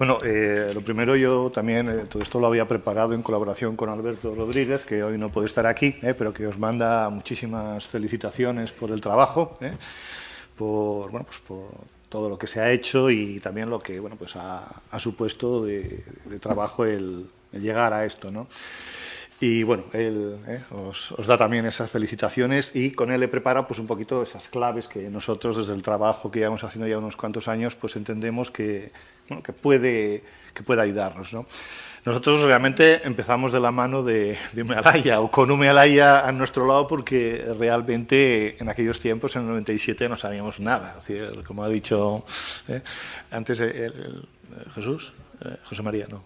Bueno, eh, lo primero yo también, eh, todo esto lo había preparado en colaboración con Alberto Rodríguez, que hoy no puede estar aquí, eh, pero que os manda muchísimas felicitaciones por el trabajo, por, bueno, pues por todo lo que se ha hecho y también lo que bueno, pues ha, supuesto de, trabajo el, el, llegar a esto. ¿no? Y bueno, él eh, os, da también esas felicitaciones y con él he preparado pues, un poquito esas claves que nosotros desde el trabajo que llevamos haciendo ya unos cuantos años pues entendemos que, que, puede, que puede ayudarnos. ¿no? Nosotros realmente empezamos de la mano de, de o con Umealaya a nuestro lado porque realmente en aquellos tiempos, en el 97, no sabíamos nada. como ha dicho eh, antes Jesús, eh, José María, no,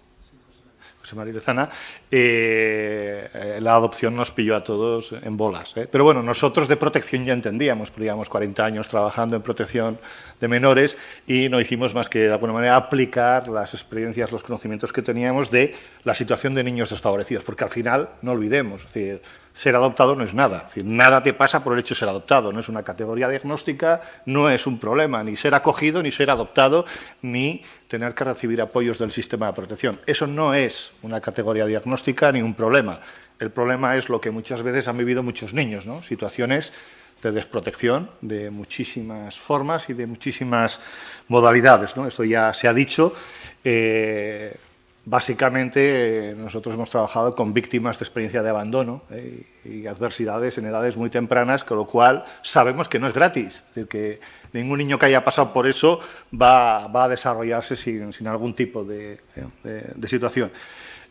José María Lezana, eh, la adopción nos pilló a todos en bolas. ¿eh? Pero bueno, nosotros de protección ya entendíamos, porque llevamos 40 años trabajando en protección de menores y no hicimos más que de alguna manera aplicar las experiencias, los conocimientos que teníamos de la situación de niños desfavorecidos, porque al final, no olvidemos, es decir, ser adoptado no es nada. Nada te pasa por el hecho de ser adoptado. No es una categoría diagnóstica, no es un problema, ni ser acogido, ni ser adoptado, ni tener que recibir apoyos del sistema de protección. Eso no es una categoría diagnóstica ni un problema. El problema es lo que muchas veces han vivido muchos niños, ¿no? situaciones de desprotección de muchísimas formas y de muchísimas modalidades. ¿no? Esto ya se ha dicho. Eh, Básicamente, eh, nosotros hemos trabajado con víctimas de experiencia de abandono eh, y adversidades en edades muy tempranas, con lo cual sabemos que no es gratis. Es decir, que ningún niño que haya pasado por eso va, a desarrollarse sin, algún tipo de situación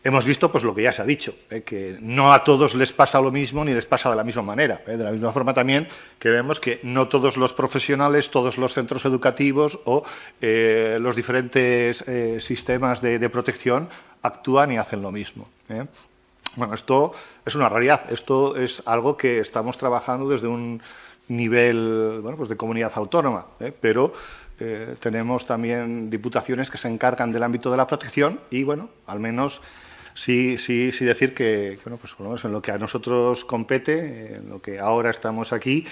hemos visto pues lo que ya se ha dicho, ¿eh? que no a todos les pasa lo mismo ni les pasa de la misma manera. ¿eh? De la misma forma también que vemos que no todos los profesionales, todos los centros educativos o eh, los diferentes sistemas de, protección actúan y hacen lo mismo. Bueno, esto es una realidad, esto es algo que estamos trabajando desde un nivel bueno, pues de comunidad autónoma, pero tenemos también diputaciones que se encargan del ámbito de la protección y, bueno, al menos sí, sí, sí decir que, bueno, pues por lo menos en lo que a nosotros compete, en lo que ahora estamos aquí,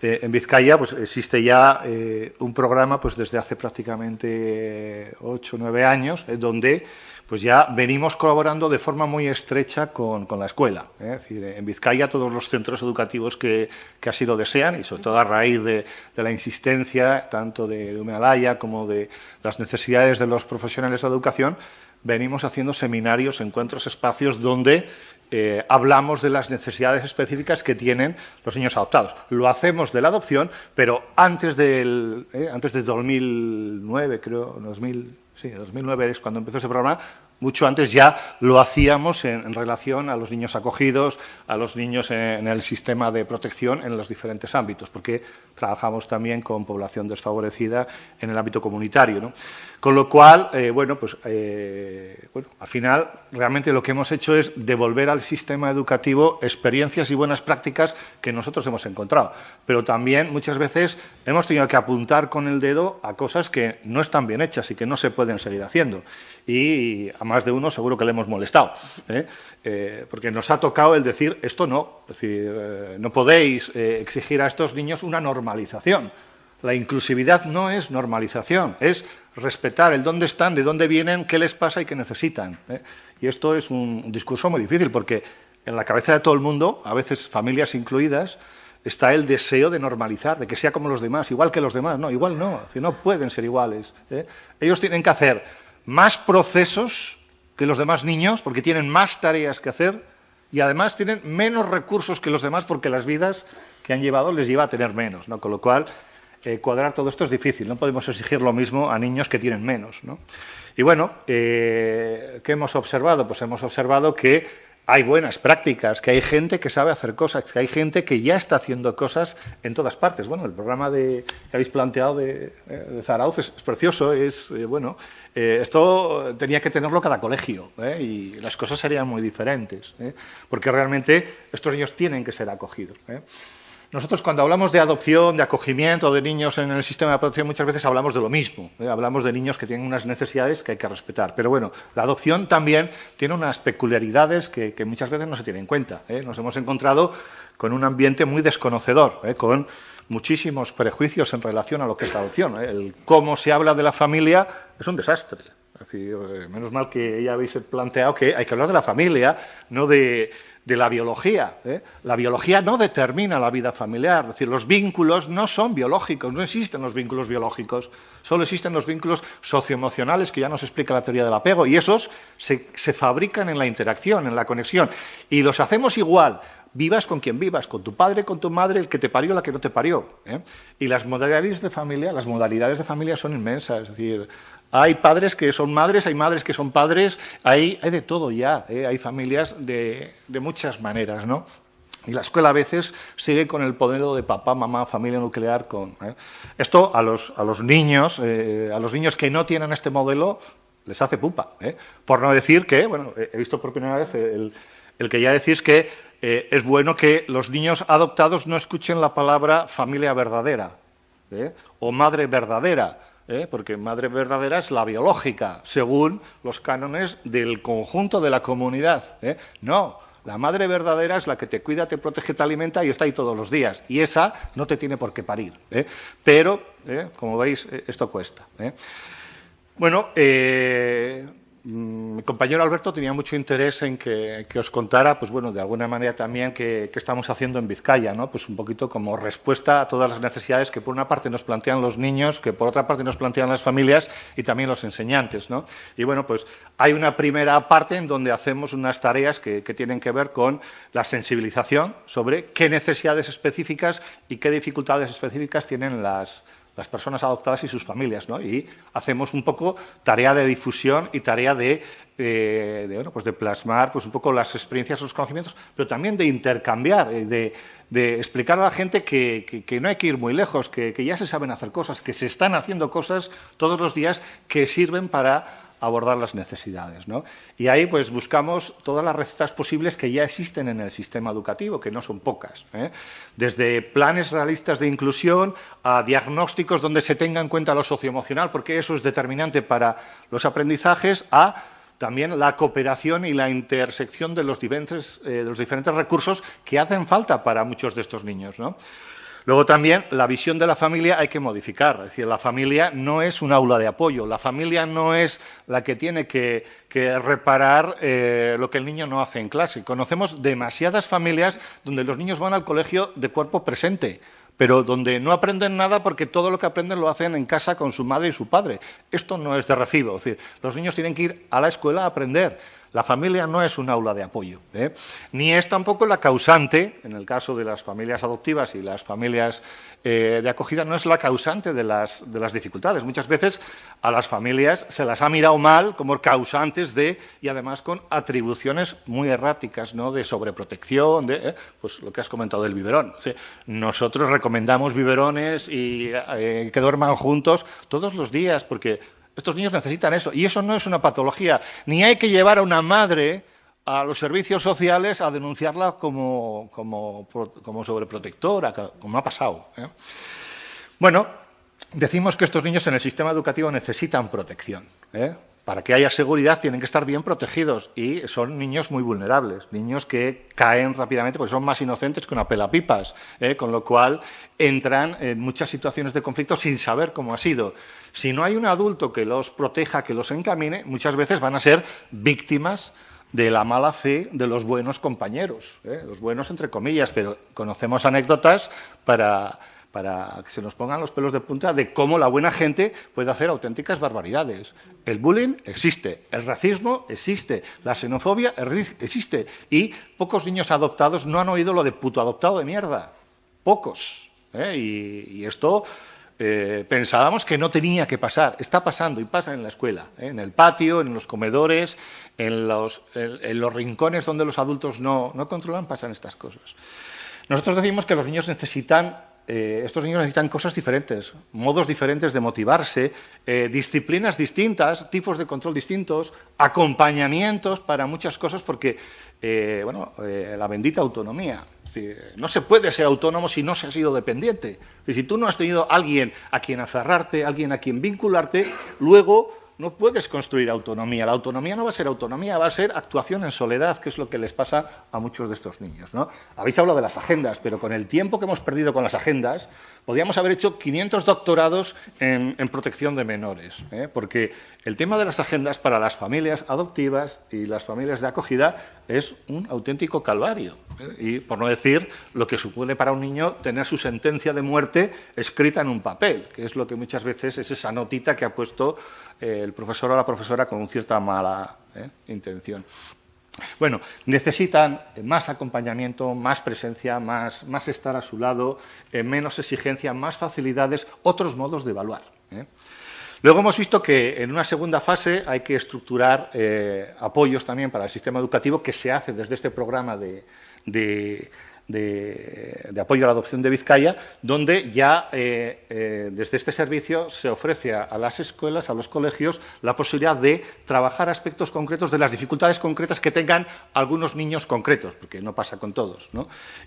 eh, en Vizcaya, pues existe ya eh, un programa pues desde hace prácticamente ocho nueve años, eh, donde pues ya venimos colaborando de forma muy estrecha con, la escuela. Es decir, en Vizcaya todos los centros educativos que, así lo desean, y sobre todo a raíz de, la insistencia tanto de, de como de las necesidades de los profesionales de educación, venimos haciendo seminarios, encuentros, espacios donde eh, hablamos de las necesidades específicas que tienen los niños adoptados. Lo hacemos de la adopción, pero antes del, eh, antes del 2009, creo, 2000, sí, 2009 es cuando empezó ese programa, mucho antes ya lo hacíamos en, relación a los niños acogidos, a los niños en, el sistema de protección en los diferentes ámbitos, porque trabajamos también con población desfavorecida en el ámbito comunitario. ¿no? Con lo cual, eh, bueno, pues eh, bueno, al final realmente lo que hemos hecho es devolver al sistema educativo experiencias y buenas prácticas que nosotros hemos encontrado. Pero también muchas veces hemos tenido que apuntar con el dedo a cosas que no están bien hechas y que no se pueden seguir haciendo. Y a más de uno seguro que le hemos molestado, ¿eh? porque nos ha tocado el decir esto no, es decir, no podéis exigir a estos niños una normalización. La inclusividad no es normalización, es respetar el dónde están, de dónde vienen, qué les pasa y qué necesitan. ¿eh? Y esto es un discurso muy difícil porque en la cabeza de todo el mundo, a veces familias incluidas, está el deseo de normalizar, de que sea como los demás, igual que los demás. No, igual no, no pueden ser iguales. ¿eh? Ellos tienen que hacer más procesos que los demás niños porque tienen más tareas que hacer y además tienen menos recursos que los demás porque las vidas que han llevado les lleva a tener menos. ¿no? Con lo cual, eh, cuadrar todo esto es difícil, no podemos exigir lo mismo a niños que tienen menos. Y bueno, eh, ¿qué hemos observado? Pues hemos observado que hay buenas prácticas, que hay gente que sabe hacer cosas, que hay gente que ya está haciendo cosas en todas partes. Bueno, el programa de, que habéis planteado de, eh, de Zarauz es, precioso, es, bueno, esto tenía que tenerlo cada colegio y las cosas serían muy diferentes, porque realmente estos niños tienen que ser acogidos. Nosotros cuando hablamos de adopción, de acogimiento de niños en el sistema de protección, muchas veces hablamos de lo mismo. ¿eh? Hablamos de niños que tienen unas necesidades que hay que respetar. Pero bueno, la adopción también tiene unas peculiaridades que, muchas veces no se tienen en cuenta. ¿eh? Nos hemos encontrado con un ambiente muy desconocedor, ¿eh? con muchísimos prejuicios en relación a lo que es la adopción. El cómo se habla de la familia es un desastre. menos mal que ya habéis planteado que hay que hablar de la familia, no de, de la biología. ¿eh? La biología no determina la vida familiar, es decir, los vínculos no son biológicos, no existen los vínculos biológicos, solo existen los vínculos socioemocionales que ya nos explica la teoría del apego y esos se, fabrican en la interacción, en la conexión y los hacemos igual, vivas con quien vivas, con tu padre, con tu madre, el que te parió, la que no te parió. ¿eh? Y las modalidades de familia, las modalidades de familia son inmensas, es decir, hay padres que son madres, hay madres que son padres, hay, de todo ya, ¿eh? hay familias de, muchas maneras, ¿no? Y la escuela a veces sigue con el modelo de papá, mamá, familia nuclear. Con, ¿eh? Esto a los, a los niños, eh, a los niños que no tienen este modelo, les hace pupa. Por no decir que, bueno, he visto por primera vez el, el que ya decís que es bueno que los niños adoptados no escuchen la palabra familia verdadera o madre verdadera ¿eh? porque madre verdadera es la biológica, según los cánones del conjunto de la comunidad. ¿eh? No, la madre verdadera es la que te cuida, te protege, te alimenta y está ahí todos los días. Y esa no te tiene por qué parir. ¿eh? Pero, como veis, esto cuesta. Bueno, Mm, mi compañero Alberto tenía mucho interés en que, os contara, pues bueno, de alguna manera también qué estamos haciendo en Vizcaya, ¿no? Pues un poquito como respuesta a todas las necesidades que por una parte nos plantean los niños, que por otra parte nos plantean las familias y también los enseñantes, ¿no? Y bueno, pues hay una primera parte en donde hacemos unas tareas que tienen que ver con la sensibilización sobre qué necesidades específicas y qué dificultades específicas tienen las, las personas adoptadas y sus familias, ¿no? Y hacemos un poco tarea de difusión y tarea de, bueno, pues de plasmar pues un poco las experiencias, los conocimientos, pero también de intercambiar, eh, de, explicar a la gente que, no hay que ir muy lejos, que ya se saben hacer cosas, que se están haciendo cosas todos los días que sirven para abordar las necesidades. ¿no? Y ahí pues buscamos todas las recetas posibles que ya existen en el sistema educativo, que no son pocas. ¿eh? Desde planes realistas de inclusión a diagnósticos donde se tenga en cuenta lo socioemocional, porque eso es determinante para los aprendizajes, a también la cooperación y la intersección de los diferentes, eh, de los diferentes recursos que hacen falta para muchos de estos niños. ¿no? Luego también la visión de la familia hay que modificar, es decir, la familia no es un aula de apoyo, la familia no es la que tiene que, reparar eh, lo que el niño no hace en clase. Conocemos demasiadas familias donde los niños van al colegio de cuerpo presente, pero donde no aprenden nada porque todo lo que aprenden lo hacen en casa con su madre y su padre. Esto no es de recibo, es decir, los niños tienen que ir a la escuela a aprender. La familia no es un aula de apoyo, ¿eh? ni es tampoco la causante, en el caso de las familias adoptivas y las familias eh, de acogida, no es la causante de las, dificultades. Muchas veces a las familias se las ha mirado mal como causantes de, y además con atribuciones muy erráticas, ¿no? de sobreprotección, de ¿eh? pues lo que has comentado del biberón. Nosotros recomendamos biberones y que duerman juntos todos los días, porque estos niños necesitan eso. Y eso no es una patología. Ni hay que llevar a una madre a los servicios sociales a denunciarla como, sobreprotectora, como ha pasado. ¿eh? Bueno, decimos que estos niños en el sistema educativo necesitan protección. ¿eh? Para que haya seguridad tienen que estar bien protegidos y son niños muy vulnerables, niños que caen rápidamente porque son más inocentes que una pelapipas, ¿eh? con lo cual entran en muchas situaciones de conflicto sin saber cómo ha sido. Si no hay un adulto que los proteja, que los encamine, muchas veces van a ser víctimas de la mala fe de los buenos compañeros, ¿eh? los buenos entre comillas, pero conocemos anécdotas para, para que se nos pongan los pelos de punta de cómo la buena gente puede hacer auténticas barbaridades. El bullying existe, el racismo existe, la xenofobia existe y pocos niños adoptados no han oído lo de puto adoptado de mierda. Pocos. ¿eh? y esto eh, pensábamos que no tenía que pasar. Está pasando y pasa en la escuela, ¿eh? en el patio, en los comedores, en los, rincones donde los adultos no, controlan, pasan estas cosas. Nosotros decimos que los niños necesitan, eh, estos niños necesitan cosas diferentes, modos diferentes de motivarse, disciplinas distintas, tipos de control distintos, acompañamientos para muchas cosas, porque, bueno, la bendita autonomía no se puede ser autónomo si no se ha sido dependiente. si tú no has tenido alguien a quien aferrarte, alguien a quien vincularte, luego no puedes construir autonomía. La autonomía no va a ser autonomía, va a ser actuación en soledad, que es lo que les pasa a muchos de estos niños. ¿no? Habéis hablado de las agendas, pero con el tiempo que hemos perdido con las agendas, podríamos haber hecho 500 doctorados en, protección de menores, ¿eh? porque el tema de las agendas para las familias adoptivas y las familias de acogida es un auténtico calvario. ¿eh? Y por no decir lo que supone para un niño tener su sentencia de muerte escrita en un papel, que es lo que muchas veces es esa notita que ha puesto el profesor o la profesora con cierta mala eh, intención. Bueno, necesitan más acompañamiento, más presencia, más, más estar a su lado, eh, menos exigencia, más facilidades, otros modos de evaluar. Luego hemos visto que en una segunda fase hay que estructurar apoyos también para el sistema educativo que se hace desde este programa de, apoyo a la adopción de Vizcaya, donde ya eh, eh, desde este servicio se ofrece a, las escuelas, a los colegios, la posibilidad de trabajar aspectos concretos de las dificultades concretas que tengan algunos niños concretos, porque no pasa con todos.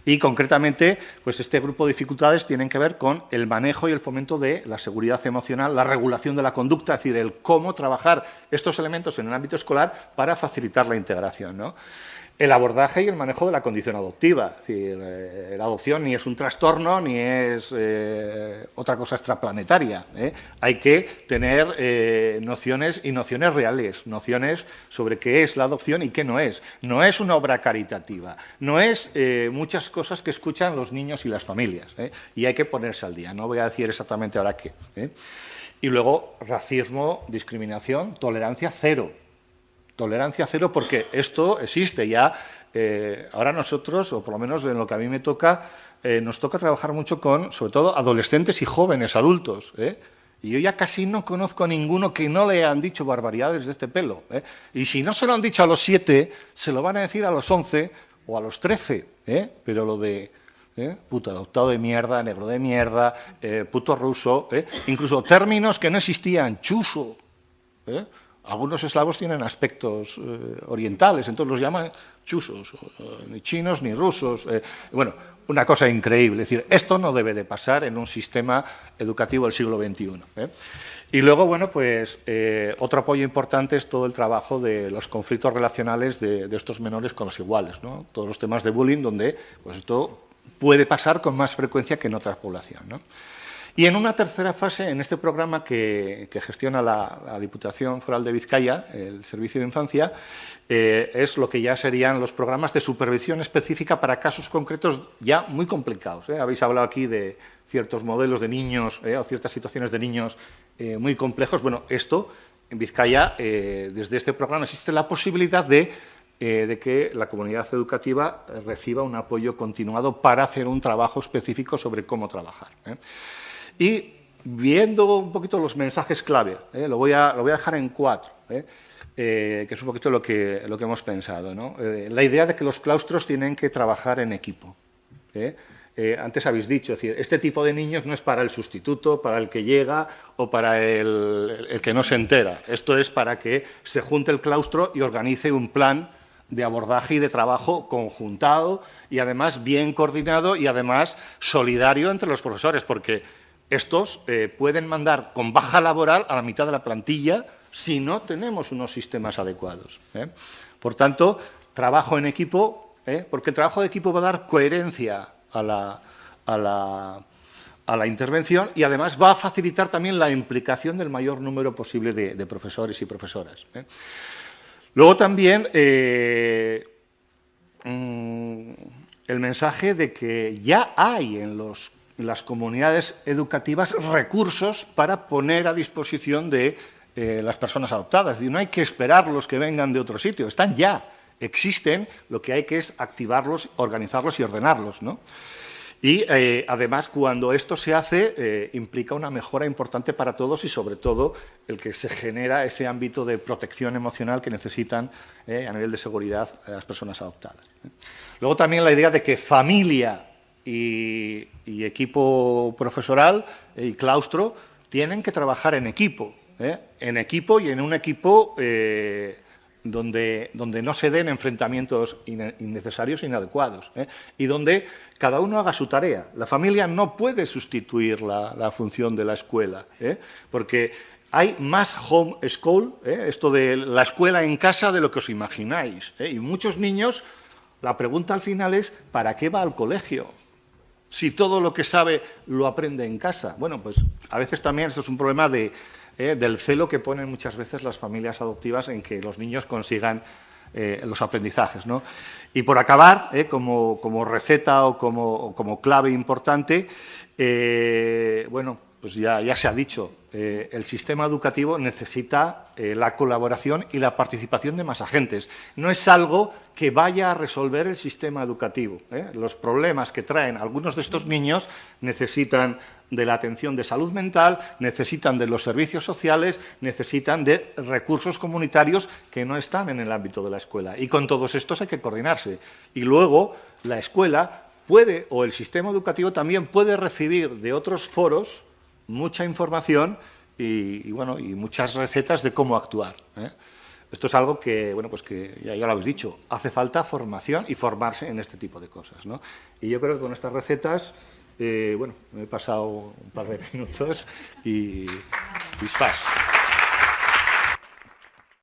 Y concretamente, pues este grupo de dificultades tienen que ver con el manejo y el fomento de la seguridad emocional, la regulación de la conducta, es decir, el cómo trabajar estos elementos en el ámbito escolar para facilitar la integración. ¿no? El abordaje y el manejo de la condición adoptiva. Es decir, eh, la adopción ni es un trastorno ni es eh, otra cosa extraplanetaria. ¿eh? Hay que tener nociones y nociones reales, nociones sobre qué es la adopción y qué no es. No es una obra caritativa, no es muchas cosas que escuchan los niños y las familias. Y hay que ponerse al día. No voy a decir exactamente ahora qué. Y luego, racismo, discriminación, tolerancia cero tolerancia cero porque esto existe ya. Eh, ahora nosotros, o por lo menos en lo que a mí me toca, eh, nos toca trabajar mucho con, sobre todo, adolescentes y jóvenes adultos. ¿eh? Y yo ya casi no conozco a ninguno que no le han dicho barbaridades de este pelo. Y si no se lo han dicho a los siete, se lo van a decir a los once o a los trece. Pero lo de puto adoptado de mierda, negro de mierda, puto ruso, incluso términos que no existían, chuso. Algunos eslavos tienen aspectos eh, orientales, entonces los llaman chusos, ni chinos ni rusos. Eh, bueno, una cosa increíble. Es decir, esto no debe de pasar en un sistema educativo del siglo XXI. ¿eh? Y luego, bueno, pues otro apoyo importante es todo el trabajo de los conflictos relacionales de, de estos menores con los iguales, ¿no? Todos los temas de bullying donde pues esto puede pasar con más frecuencia que en otras poblaciones. ¿no? Y en una tercera fase, en este programa que, gestiona la, Diputación Foral de Vizcaya, el Servicio de Infancia, eh, es lo que ya serían los programas de supervisión específica para casos concretos ya muy complicados. ¿eh? Habéis hablado aquí de ciertos modelos de niños ¿eh? o ciertas situaciones de niños muy complejos. Bueno, esto en Vizcaya, desde este programa existe la posibilidad de de que la comunidad educativa reciba un apoyo continuado para hacer un trabajo específico sobre cómo trabajar. Y viendo un poquito los mensajes clave, ¿eh? lo, voy a, lo, voy a, dejar en cuatro, ¿eh? Eh, que es un poquito lo que, lo que hemos pensado. ¿no? la idea de que los claustros tienen que trabajar en equipo. antes habéis dicho, decir, este tipo de niños no es para el sustituto, para el que llega o para el, el que no se entera. Esto es para que se junte el claustro y organice un plan de abordaje y de trabajo conjuntado y además bien coordinado y además solidario entre los profesores, porque estos eh, pueden mandar con baja laboral a la mitad de la plantilla si no tenemos unos sistemas adecuados. ¿eh? Por tanto, trabajo en equipo, ¿eh? porque el trabajo de equipo va a dar coherencia a la, intervención y además va a facilitar también la implicación del mayor número posible de, profesores y profesoras. Luego también mm, el mensaje de que ya hay en los las comunidades educativas recursos para poner a disposición de eh, las personas adoptadas. no hay que esperarlos que vengan de otro sitio, están ya, existen, lo que hay que es activarlos, organizarlos y ordenarlos. Y eh, además, cuando esto se hace, eh, implica una mejora importante para todos y sobre todo el que se genera ese ámbito de protección emocional que necesitan a nivel de seguridad las personas adoptadas. Luego también la idea de que familia y, equipo profesoral y claustro tienen que trabajar en equipo, ¿eh? en equipo y en un equipo eh, donde, donde, no se den enfrentamientos innecesarios e inadecuados ¿eh? y donde cada uno haga su tarea. La familia no puede sustituir la, función de la escuela, porque hay más home school, esto de la escuela en casa, de lo que os imagináis. Y muchos niños, la pregunta al final es, ¿para qué va al colegio? Si todo lo que sabe lo aprende en casa. Bueno, pues a veces también esto es un problema de, ¿eh? del celo que ponen muchas veces las familias adoptivas en que los niños consigan los aprendizajes. ¿no? Y por acabar, como, como, receta o como, como clave importante, bueno, pues ya, ya se ha dicho, eh, el sistema educativo necesita eh, la colaboración y la participación de más agentes. No es algo que vaya a resolver el sistema educativo. ¿eh? Los problemas que traen algunos de estos niños necesitan de la atención de salud mental, necesitan de los servicios sociales, necesitan de recursos comunitarios que no están en el ámbito de la escuela. Y con todos estos hay que coordinarse. Y luego la escuela puede, o el sistema educativo también puede recibir de otros foros mucha información y, bueno, y muchas recetas de cómo actuar. ¿eh? Esto es algo que, bueno, pues que ya, lo habéis dicho, hace falta formación y formarse en este tipo de cosas. ¿no? Y yo creo que con estas recetas, eh, bueno, me he pasado un par de minutos y dispas.